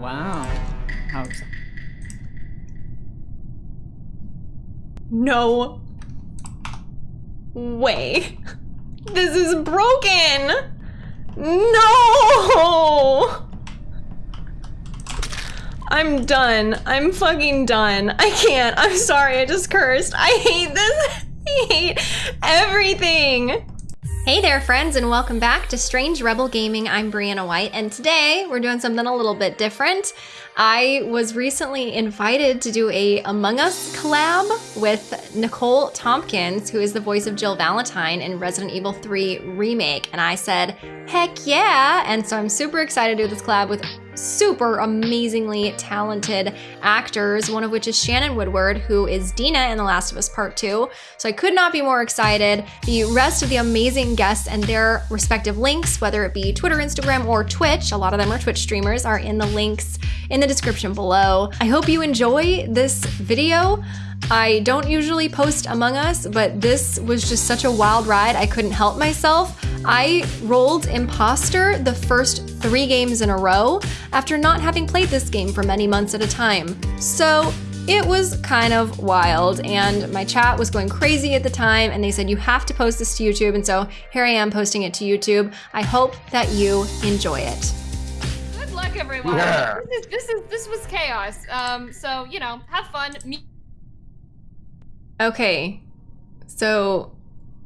Wow. How ex- No way. This is broken. No. I'm done. I'm fucking done. I can't. I'm sorry. I just cursed. I hate this. I hate everything. Hey there, friends, and welcome back to Strange Rebel Gaming. I'm Brianna White, and today we're doing something a little bit different. I was recently invited to do a Among Us collab with Nicole Tompkins, who is the voice of Jill Valentine in Resident Evil 3 Remake, and I said, heck yeah! And so I'm super excited to do this collab with super amazingly talented actors, one of which is Shannon Woodward, who is Dina in The Last of Us Part 2. So I could not be more excited. The rest of the amazing guests and their respective links, whether it be Twitter, Instagram, or Twitch, a lot of them are Twitch streamers, are in the links in the description below. I hope you enjoy this video. I don't usually post Among Us, but this was just such a wild ride, I couldn't help myself. I rolled Imposter the first three games in a row after not having played this game for many months at a time. So it was kind of wild and my chat was going crazy at the time and they said you have to post this to YouTube and so here I am posting it to YouTube. I hope that you enjoy it. Good luck, everyone. Yeah. This is this is this was chaos. Um, so you know, have fun. Me- Okay, so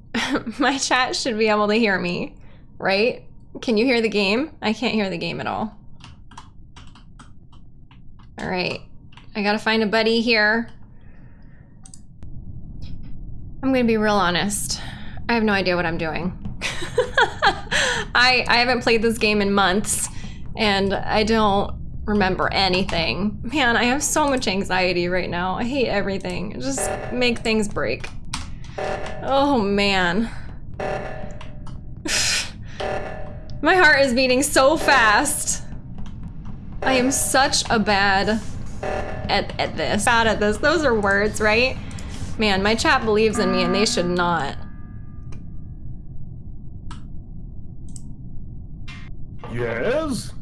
my chat should be able to hear me, right? Can you hear the game? I can't hear the game at all. All right, I gotta find a buddy here. I'm gonna be real honest. I have no idea what I'm doing. I, I haven't played this game in months and I don't remember anything. Man, I have so much anxiety right now. I hate everything. Just make things break. Oh man. My heart is beating so fast. I am such a bad at, at this. Bad at this. Those are words, right? Man, my chat believes in me and they should not. Yes?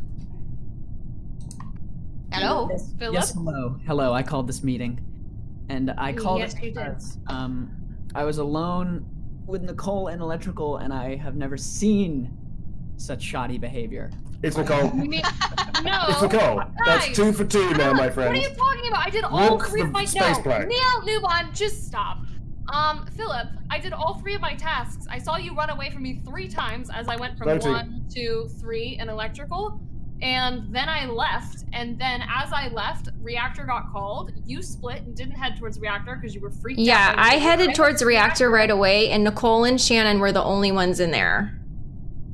Hello, Yes, Philip. Yes, hello. Hello, I called this meeting. And I called Yes, it you did. because um, I was alone with Nicole and Electrical, and I have never seen such shoddy behavior. It's Nicole. You mean- no. It's Nicole. That's two for two now, my friend. What are you talking about? I did all Look three the of my space no. plane. Neil Newbon, just stop. Um, Philip, I did all three of my tasks. I saw you run away from me three times as I went from Voting. one to three in electrical. And then I left, and then as I left, reactor got called. You split and didn't head towards reactor because you were freaked out. Yeah, I headed went towards to reactor right away and Nicole and Shannon were the only ones in there.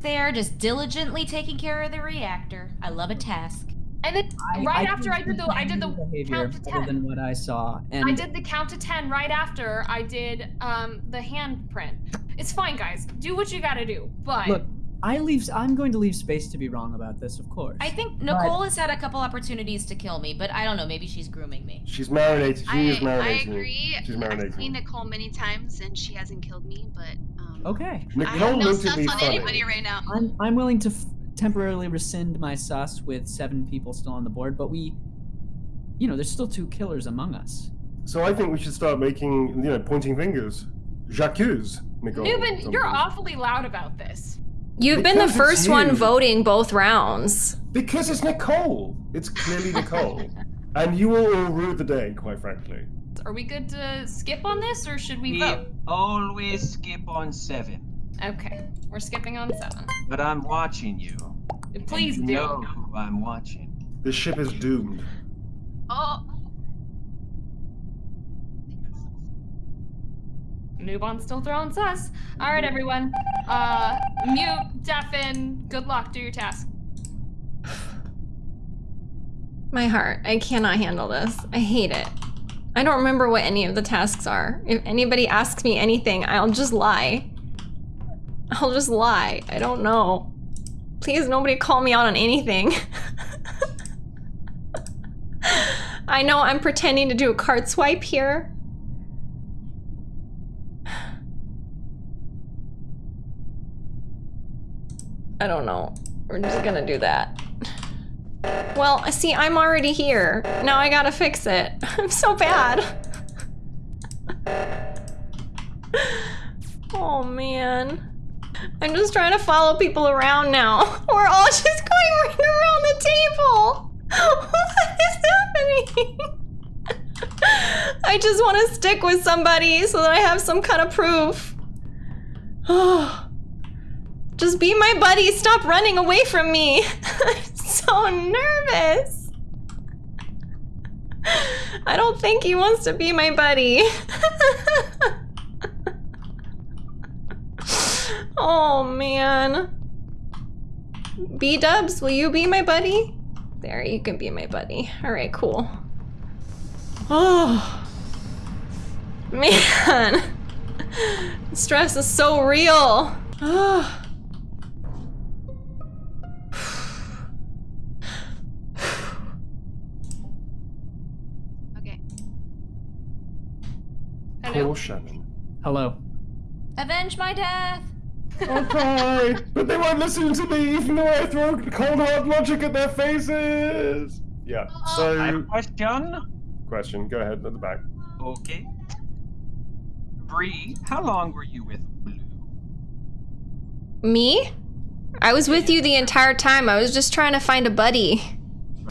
They're just diligently taking care of the reactor. I love a task. And then I, right I after I did the I did the behavior count to ten. than what I saw. And I did the count to 10 right after I did um, the handprint. It's fine, guys. Do what you gotta do. But look, I leave. I'm going to leave space to be wrong about this, of course. I think Nicole has had a couple opportunities to kill me, but I don't know. Maybe she's grooming me. She's marinated. She I, is I marinating. you. agree. She's I've seen Nicole many times and she hasn't killed me, but um, Okay. I Nicole have no looked at sus on funny. anybody right now. I'm I'm willing to f- temporarily rescind my sus with seven people still on the board, but we, you know, there's still two killers among us. So I think we should start making, you know, pointing fingers. J'accuse, Nicole. Newman, you're awfully loud about this. You've been the first one voting both rounds. Because it's Nicole. It's clearly Nicole. and you will all rue the day, quite frankly. Are we good to skip on this or should we We vote? always skip on seven, Okay, we're skipping on seven. but I'm watching you. Please you do. know who I'm watching. This ship is doomed. Oh, Newbon's still throwing sus. All right, everyone. Uh, mute, deafen. Good luck. Do your task. My heart. I cannot handle this. I hate it. I don't remember what any of the tasks are. If anybody asks me anything, I'll just lie. I'll just lie. I don't know. Please, nobody call me out on anything. I know I'm pretending to do a card swipe here. I don't know. We're just gonna do that. Well, see, I'm already here. Now I gotta fix it. I'm so bad. oh man. I'm just trying to follow people around now. We're all just going right around the table. What is happening? I just want to stick with somebody so that I have some kind of proof. Oh. Just be my buddy. Stop running away from me. I'm so nervous. I don't think he wants to be my buddy. oh man. B dubs, will you be my buddy? There, you can be my buddy. All right, cool. Oh man, stress is so real. Oh. Shannon. Hello. Avenge my death. Okay, but they won't listen to me even though I throw cold hard logic at their faces. Yeah. I have So, a question. question. Go ahead at the back. Okay. Bree, how long were you with Blue? Me? I was with you the entire time. I was just trying to find a buddy.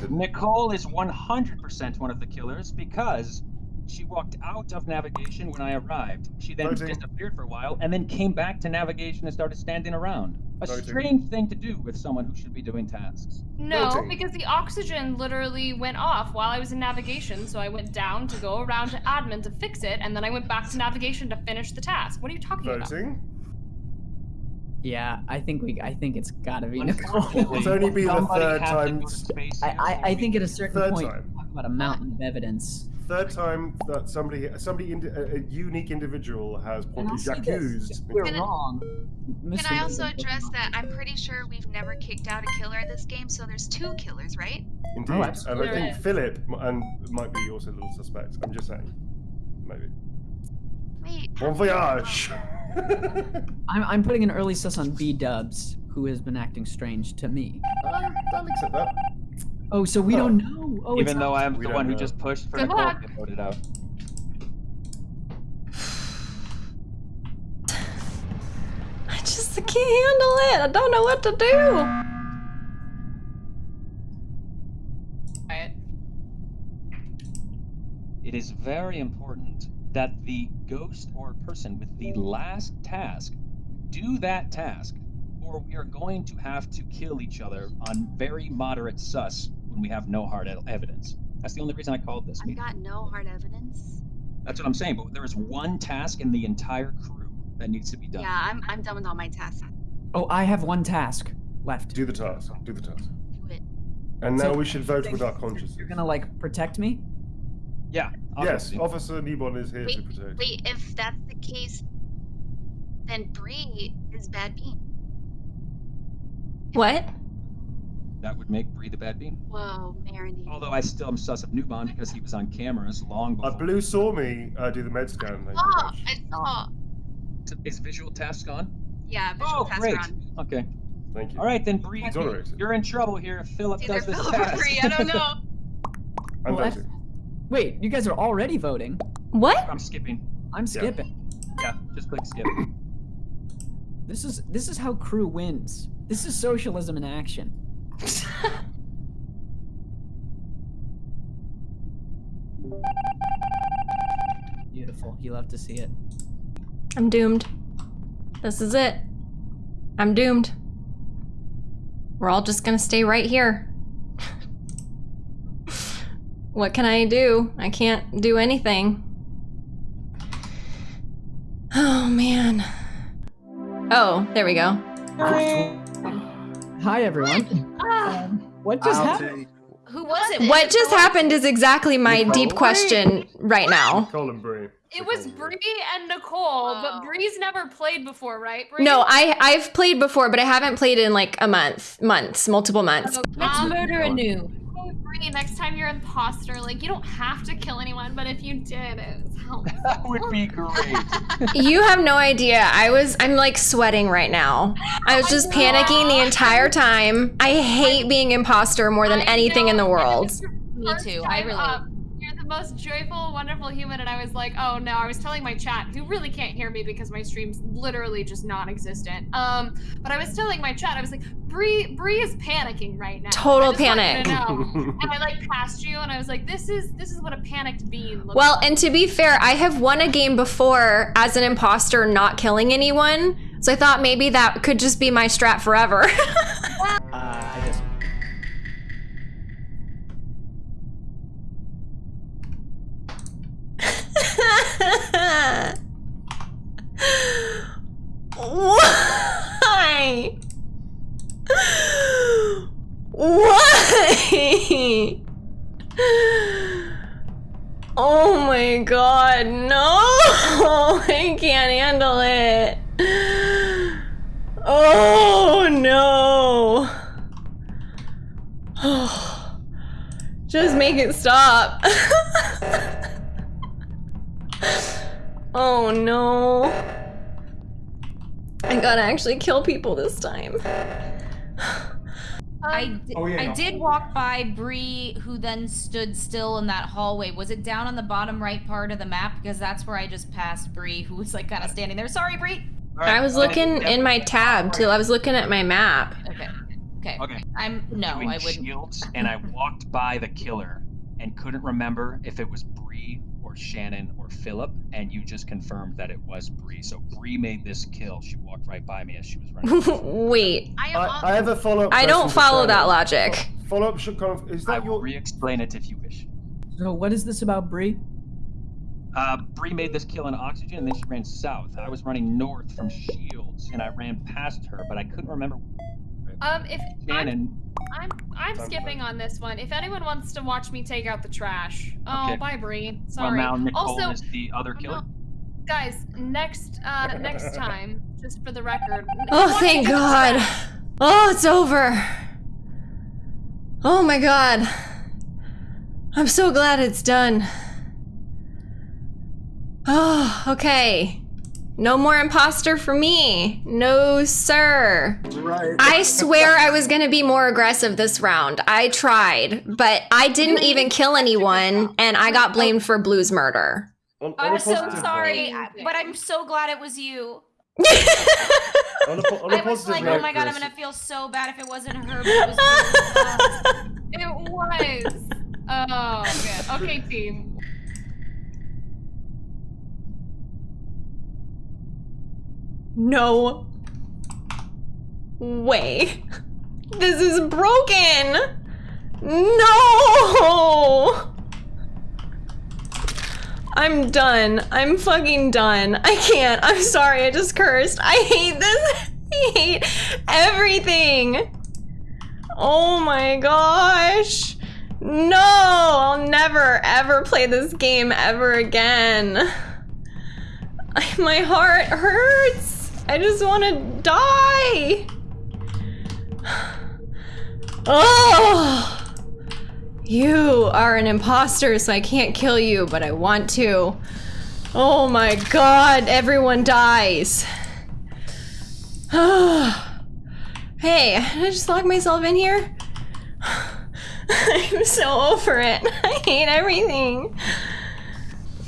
Nicole is 100% one of the killers because she walked out of navigation when I arrived. She then Voting. disappeared for a while and then came back to navigation and started standing around. A Voting. strange thing to do with someone who should be doing tasks. No, Voting. because the oxygen literally went off while I was in navigation, so I went down to go around to admin to fix it, and then I went back to navigation to finish the task. What are you talking about? Voting. Yeah, I think we. I think it's gotta be Nicole. It's only been the third had to time- to I, I, I think at a certain Third point, time. talk about a mountain of evidence. Third time that somebody, somebody, indi- a, a unique individual has And probably I'll say this, accused. if we're Can I- wrong. Can I also address that I'm pretty sure we've never kicked out a killer in this game, so there's two killers, right? Indeed, Oh, and I absolutely. think Philip m- and might be also a little suspect. I'm just saying, maybe. Wait. Bon voyage. I'm, I'm putting an early sus on B Dubs, who has been acting strange to me. Uh, I, I'll accept that. Oh, so we Oh. don't know. Oh, Even though I'm the don't one who just pushed for Good Nicole luck. to get voted out. I just can't handle it. I don't know what to do. Quiet. It is very important that the ghost or person with the last task do that task, or we are going to have to kill each other on very moderate sus when we have no hard evidence. That's the only reason I called this I've meeting. got no hard evidence. That's what I'm saying, but there is one task in the entire crew that needs to be done. Yeah, I'm I'm done with all my tasks. Oh, I have one task left. Do the task. Do the task. Do it. And now So, we should vote with our you're- consciences. You're gonna like protect me? Yeah. Yes. Officer Newbon is here to protect. wait. If that's the case, then Bree is bad bean. What? That would make Bree the bad bean. Whoa, marinade. Although I still am sus of Newbon because he was on cameras long Uh. Blue saw me uh, do the med scan. Thank you very Oh. I saw. Is visual task on? Yeah, visual Oh, task great. are on. Okay. Thank you. All right, then Bree, you're in trouble here if Philip It's either does this Philip or task. Bree. I don't know. I'm Well, voting. Wait, you guys are already voting. What? I'm skipping. I'm skipping. Yeah, just click skip. This is this is how crew wins. This is socialism in action. Beautiful. You love to see it. I'm doomed. This is it. I'm doomed. We're all just gonna stay right here. what can I do? I can't do anything. Oh man. Oh, there we go. Hi everyone. What just happened? Who was it? What just happened is exactly my Nicole? deep question right now. Colin Bree. It was Bree and Nicole, Oh. but Bree's never played before, right? Bree? No, I I've played before, but I haven't played in like a month, months, multiple months. Let's murder anew. Bree, next time you're imposter, like you don't have to kill anyone, but if you did, it's helpful. That would be great. You have no idea. I was I'm like sweating right now. I was oh just panicking the entire time. I hate being imposter more than I anything in the world. Me too, I time relate. up. You're the most joyful, wonderful human, and I was like, oh no, I was telling my chat, who really can't hear me because my stream's literally just non-existent. Um, but I was telling my chat, I was like, Bree, Bree is panicking right now. Total I just want you panic. to know. and I like passed you, and I was like, this is this is what a panicked bean looks Well, like. and to be fair, I have won a game before as an imposter not killing anyone. So I thought maybe that could just be my strat forever. Uh, I just. Why? Why? Oh my god, no! I can't handle it. Oh no. Just make it stop. oh no. I gotta actually kill people this time. I, Um, Oh, yeah, I no. did walk by Bree, who then stood still in that hallway. Was it down on the bottom right part of the map? Because that's where I just passed Bree, who was like kind of standing there. Sorry, Bree. I was looking in my tab too. I was looking at my map. Okay. Okay. Okay. I'm no, doing I wouldn't. shields, and I walked by the killer and couldn't remember if it was Bree or Shannon or Philip, and you just confirmed that it was Bree. So Bree made this kill. She walked right by me as she was running. Wait, I I, I have a follow up. I don't follow that logic. Follow up should kind of. Is I that will your. re-explain it if you wish. So what is this about Bree? Uh, Bree made this kill in oxygen, and then she ran south. I was running north from Shields, and I ran past her, but I couldn't remember. Um, if I'm, I'm I'm skipping on this one. If anyone wants to watch me take out the trash, oh Okay. bye Bree. well Sorry. now Nicole also, is the other killer. guys, next uh next time, just for the record. Oh, thank me take out the God. Oh, it's over. Oh my God. I'm so glad it's done. Oh, okay. No more imposter for me. No, sir. Right. I swear I was gonna be more aggressive this round. I tried, but I didn't even kill anyone, and I got blamed for Blue's murder. On, on I'm so sorry, but I'm so glad it was you. On a, on a I was like, oh note, oh my god, I'm gonna feel so bad if it wasn't her. But it was you. It was. Oh, okay. Okay, team. No way. This is broken. No. I'm done. I'm fucking done. I can't. I'm sorry. I just cursed. I hate this. I hate everything. Oh my gosh. No, I'll never ever play this game ever again. My heart hurts. I just want to die. Oh, you are an imposter, so I can't kill you, but I want to. Oh my god, everyone dies. hey, did I just lock myself in here? I'm so over it. I hate everything.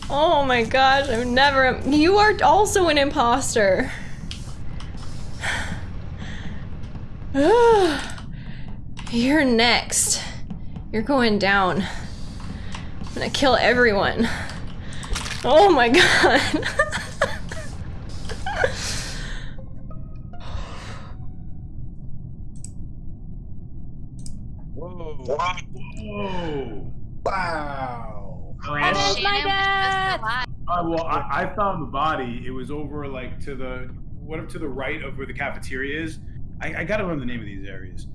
Oh my gosh, I'm never. You are also an imposter. You're next. You're going down. I'm gonna kill everyone. Oh my god. Whoa. Whoa. Wow. And Oh, my was bad. just alive. Uh, well, I, I found the body. It was over like to the what up to the right of where the cafeteria is. I, I gotta remember the name of these areas.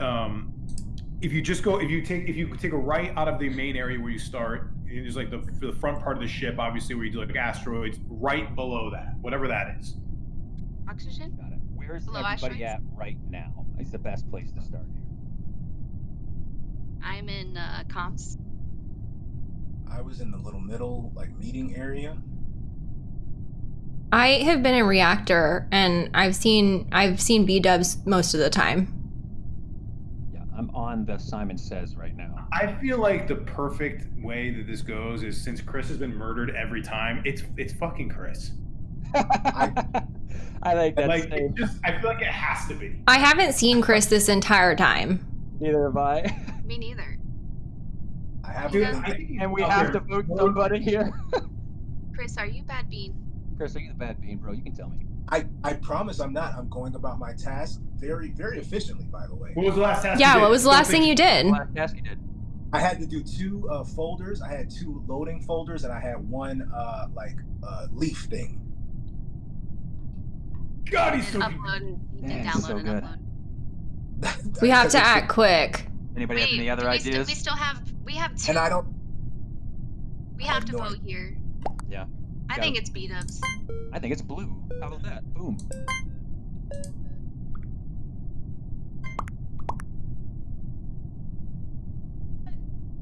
Um, if you just go, if you take, if you take a right out of the main area where you start, and there's like the the front part of the ship, obviously where you do like asteroids. Right below that, whatever that is. Oxygen? Got it. Where's Below everybody asteroids? at right now? It's the best place to start here. I'm in uh, comms. I was in the little middle, like meeting area. I have been in reactor and I've seen I've seen B dubs most of the time. Yeah, I'm on the Simon Says right now. I feel like the perfect way that this goes is since Chris has been murdered every time, it's it's fucking Chris. I like that. Like it just, I feel like it has to be. I haven't seen Chris this entire time. Neither have I. Me neither. I have Dude, to. I And we have there. to vote somebody here. Chris, are you bad bean? Chris, are you the bad bean, bro? You can tell me. I, I promise I'm not. I'm going about my task very, very efficiently, by the way. What was the last task? you Yeah, did? what was the last thing you did? Last task you did. I had to do two uh, folders. I had two loading folders, and I had one uh, like uh, leaf thing. God, he's so upload and Yeah, download so good. We have to act quick. Anybody have any other do we st- ideas? we still have we have two. And I don't. we I have have to no vote idea. here. Yeah. I Got think it. it's B dubs. I think it's blue. How about that? Boom.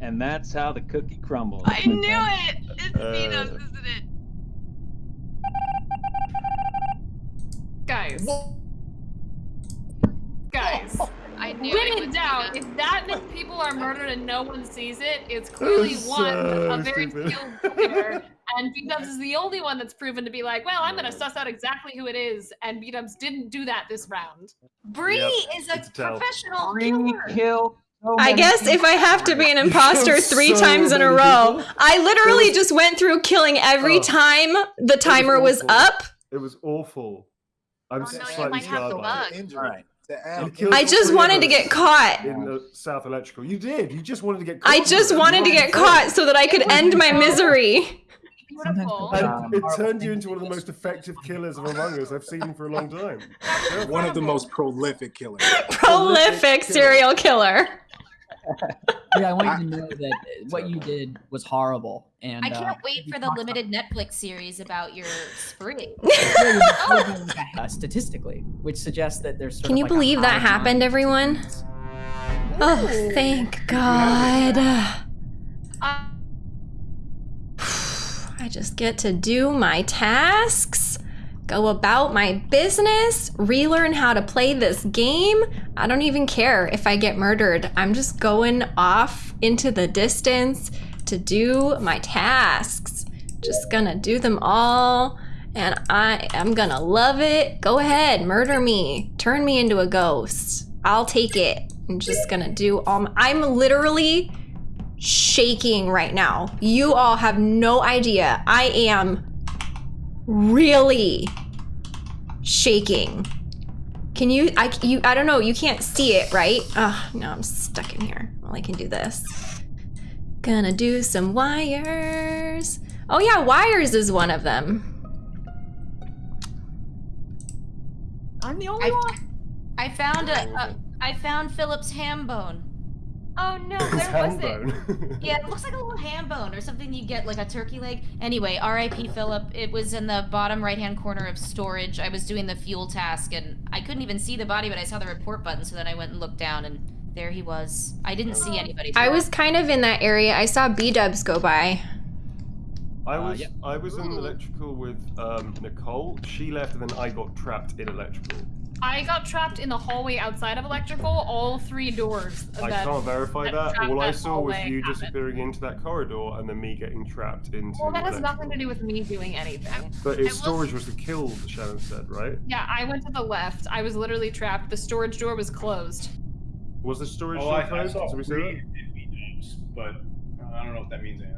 And that's how the cookie crumbles. I knew it. It's B Uh, dubs, isn't it? Guys. Guys. I knew Win it it was down. If that many people are murdered and no one sees it, it's clearly was one a very skilled killer. And B Dubs is the only one that's proven to be like, well, I'm gonna suss out exactly who it is, and B Dubs didn't do that this round. Bree Yep, is a it's professional killer. kill. so I guess if. I have to be an imposter three so times in a row, people. I literally was- just went through killing every Oh. time the timer was awful. up. It was awful. I'm Oh, no, slightly might scarred by it. Injury. All right. To You add, killed I just wanted to get caught. in the South Electrical. You did. You just wanted to get caught. I just wanted to get caught so that I could end my misery. Beautiful. And Um, it turned you into one of the most effective killers of Among Us I've seen for a long time. one of the most prolific killers. Prolific serial killer. Yeah, I want you to know that what you did was horrible. And I can't uh, wait for the limited Netflix series about your spree. uh, statistically, which suggests that there's. Can you like believe that happened, everyone? Oh, thank God. Uh, I just get to do my tasks, go about my business, relearn how to play this game. I don't even care if I get murdered. I'm just going off into the distance to do my tasks. Just gonna do them all. And I am gonna love it. Go ahead, murder me. Turn me into a ghost. I'll take it. I'm just gonna do all my, I'm literally shaking right now. You all have no idea. I am really shaking. Can you I you I don't know, you can't see it, right? Oh, no, I'm stuck in here. Well, I can do this. Gonna do some wires. Oh yeah, wires is one of them. I'm the only I, one. I found a, a I found Philip's ham bone. Oh no, His where was it? handbone. Yeah, it looks like a little ham bone or something you get like a turkey leg. Anyway, R.I.P. Philip. It was in the bottom right hand corner of storage. I was doing the fuel task and I couldn't even see the body, but I saw the report button, so then I went and looked down and there he was. I didn't see anybody. I was kind of in that area. I saw B dubs go by. I Uh, was yeah. I was in electrical with um, Nicole. She left, and then I got trapped in electrical. I got trapped in the hallway outside of electrical, all three doors. I that- can't verify that that. trapped All I saw was you happened. disappearing into that corridor, and then me getting trapped into. Well, that has electrical. nothing to do with me doing anything. But I its storage was the kill, Shannon said, right? Yeah, I went to the left. I was literally trapped. The storage door was closed. Was the storage Oh, door I, I closed? saw Did we see three that? and B-dubs, but I don't know if that means anything.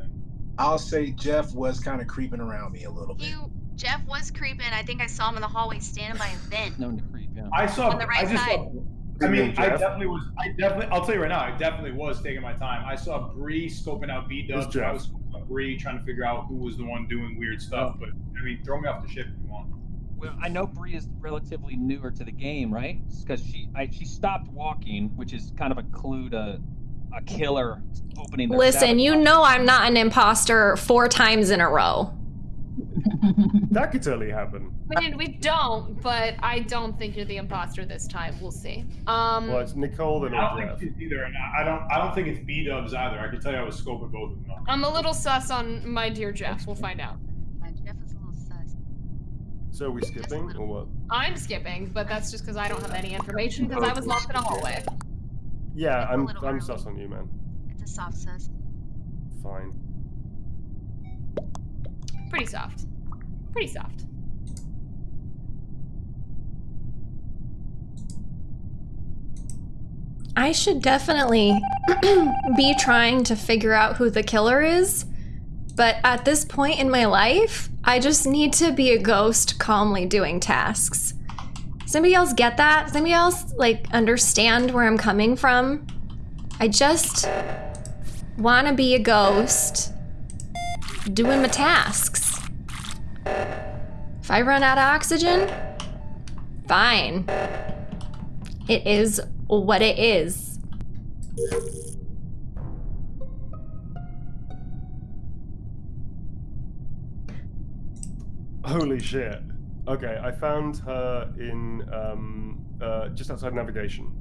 I'll say Jeff was kind of creeping around me a little bit. You Jeff was creeping. I think I saw him in the hallway standing by a vent. Known to creep, yeah. I saw. On the right I just side. saw. I mean, I definitely was. I definitely. I'll tell you right now. I definitely was taking my time. I saw Bree scoping out B It's dubs. I was scoping out Bree trying to figure out who was the one doing weird stuff. But I mean, throw me off the ship if you want. Well, I know Bree is relatively newer to the game, right? Because she I, she stopped walking, which is kind of a clue to a killer opening. Their Listen, you know I'm not an imposter four times in a row. That could totally happen. I mean, we don't, but I don't think you're the imposter this time. We'll see. Um, Well, it's Nicole then I don't Jeff. think it's either, and I don't. I don't think it's B Dubs either. I can tell you I was scoping both of them. up. I'm a little sus on my dear Jeff. We'll find out. Yeah, Jeff is a little sus. So are we skipping or what? I'm skipping, but that's just because I don't have any information because I was locked in a hallway. Yeah, It's a I'm I'm early. sus on you, man. It's a soft sus. Fine. Pretty soft. Pretty soft. I should definitely be trying to figure out who the killer is. But at this point in my life, I just need to be a ghost calmly doing tasks. Does anybody else get that? Does anybody else like understand where I'm coming from? I just want to be a ghost doing my tasks. If I run out of oxygen, fine. It is what it is. Holy shit. Okay, I found her in um uh just outside navigation.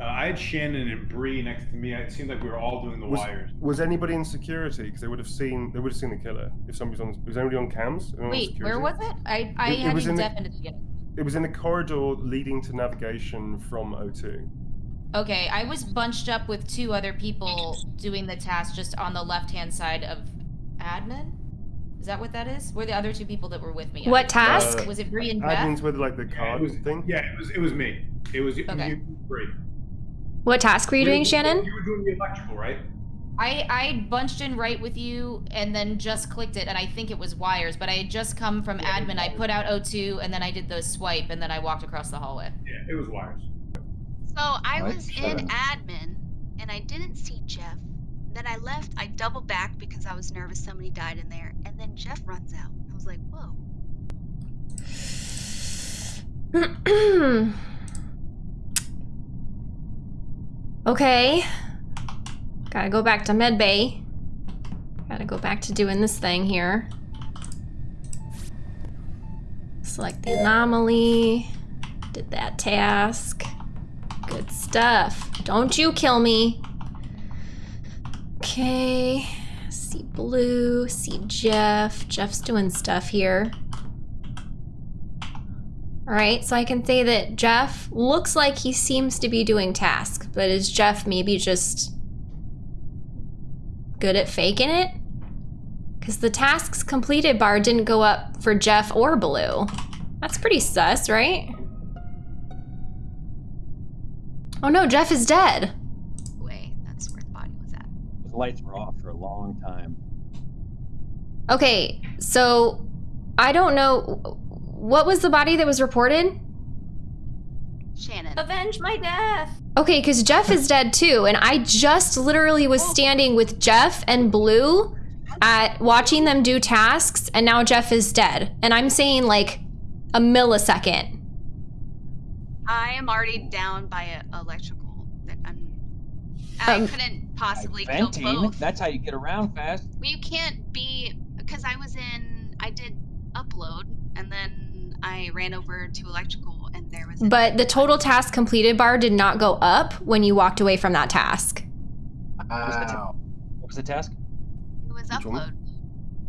Uh, I had Shannon and Bree next to me. It seemed like we were all doing the Was, wires. was anybody in security? Because they would have seen they would have seen the killer if somebody's on. Was anybody on cams? Anyone on Wait, where was it? I, I It- it had was you in the- deaf in the beginning. It was in the corridor leading to navigation from O2. Okay, I was bunched up with two other people doing the task just on the left-hand side of admin. Is that what that is? Were the other two people that were with me? What task? Uh, Was it Bree and Jeff? Admins with like the Yeah, card it was, thing. yeah, it was. It was me. It was Okay. you, Bree. What task were you doing, Shannon? You were doing the electrical, right? I I bunched in right with you and then just clicked it and I think it was wires, but I had just come from Yeah, admin. I put out O2 and then I did the swipe and then I walked across the hallway. Yeah, it was wires. So I Right, was in up. admin and I didn't see Jeff. Then I left. I doubled back because I was nervous somebody died in there. And then Jeff runs out. I was like, whoa. okay. Gotta go back to medbay. Gotta go back to doing this thing here. Select the anomaly. Did that task. Good stuff. Don't you kill me. Okay. See Blue. See Jeff. Jeff's doing stuff here. Alright, so I can say that Jeff looks like he seems to be doing tasks, but is Jeff maybe just good at faking it? Because the tasks completed bar didn't go up for Jeff or Blue. That's pretty sus, right? Oh no, Jeff is dead. Way. That's where the body was at. The lights were off for a long time. Okay, so I don't know. What was the body that was reported? Shannon. Avenge my death! Okay, because Jeff is dead too, and I just literally was standing with Jeff and Blue at watching them do tasks, and now Jeff is dead. And I'm saying like a millisecond. I am already down by a electrical. That I'm. I Um, couldn't possibly By kill both. that's how you get around fast. Well, you can't be because I was in. I did upload, and then I ran over to electrical, and there was. But the total task completed bar did not go up when you walked away from that task. Wow. What was the task? It was Which upload.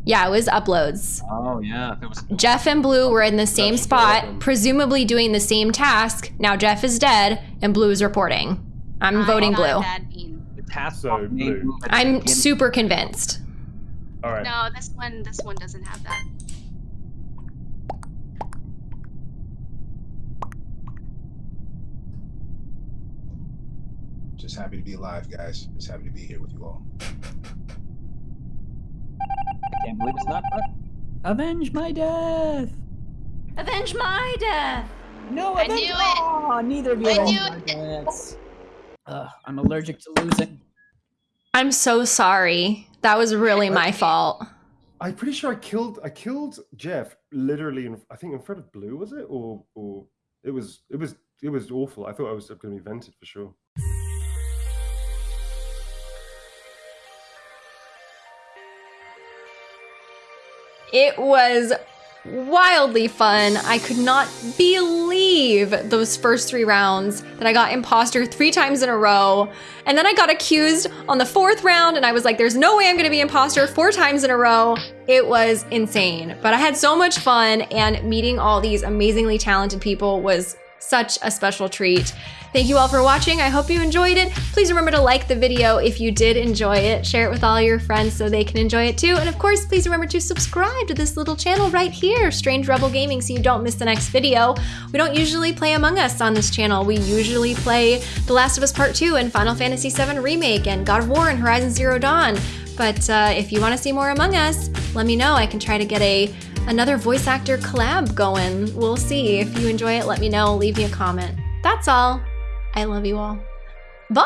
Yeah, it was uploads. Oh yeah, if it was. Jeff and Blue were in the same That's spot, awesome. presumably doing the same task. Now Jeff is dead, and Blue is reporting. I'm I'm voting Blue. Bad. The task So, Blue. move at the I'm super convinced. All right. No, this one. This one doesn't have that. Just happy to be alive, guys. Just happy to be here with you all. I can't believe it's not. Avenge my death! Avenge my death! No, I avenge knew it. Aw, ah, neither of you I avenge knew my deaths. Ugh, I'm allergic to losing. I'm so sorry. That was really my fault. I'm pretty sure I killed I killed Jeff literally in I think in front of Blue was it or or it was it was it was awful. I thought I was going to be vented for sure. It was wildly fun. I could not believe those first three rounds that I got imposter three times in a row. And then I got accused on the fourth round and I was like, there's no way I'm gonna be imposter four times in a row. It was insane, but I had so much fun and meeting all these amazingly talented people was such a special treat. Thank you all for watching. I hope you enjoyed it. Please remember to like the video if you did enjoy it. Share it with all your friends so they can enjoy it too. And of course, please remember to subscribe to this little channel right here, Strange Rebel Gaming, so you don't miss the next video. We don't usually play Among Us on this channel. We usually play The Last of Us Part 2 and Final Fantasy VII Remake and God of War and Horizon Zero Dawn. But uh, if you want to see more Among Us, let me know. I can try to get a another voice actor collab going. We'll see. If you enjoy it, let me know. Leave me a comment. That's all. I love you all. Bye!